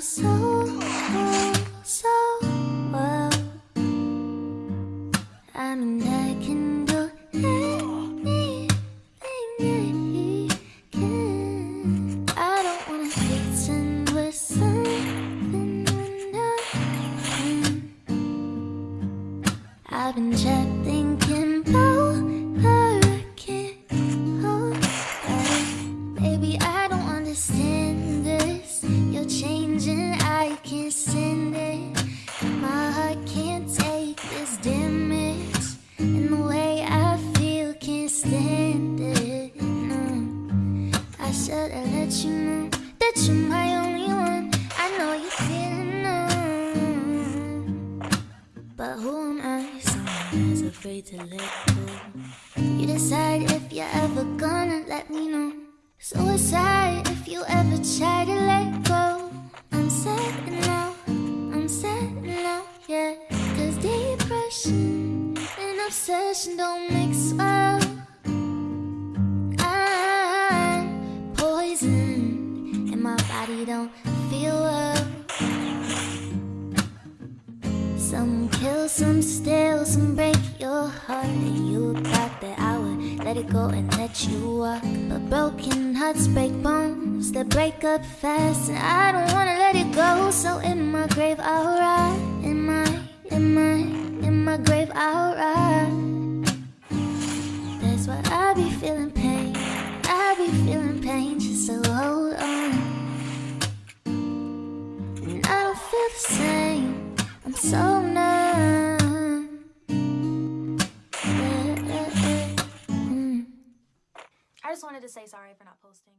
so, so well. I mean, I can do anything I can. I don't wanna pretend we're something we're not. I've been trapped thinking about let you know that you're my only one. I know you didn't. But who am I? Someone who's afraid to let go. You decide if you're ever gonna let me know. Suicide if you ever try to let go. I'm sad now, I'm sad now, yeah. Cause depression and obsession don't mix well. Body don't feel well. Some kill, some steal, some break your heart. And you thought that I would let it go and let you walk. But broken hearts break bones that break up fast. And I don't wanna let it go. So in my grave, I'll ride. In my, in my, in my grave, I'll ride. That's why I be feeling pain. I be feeling pain, feel the same. I'm so numb. I just wanted to say sorry for not posting.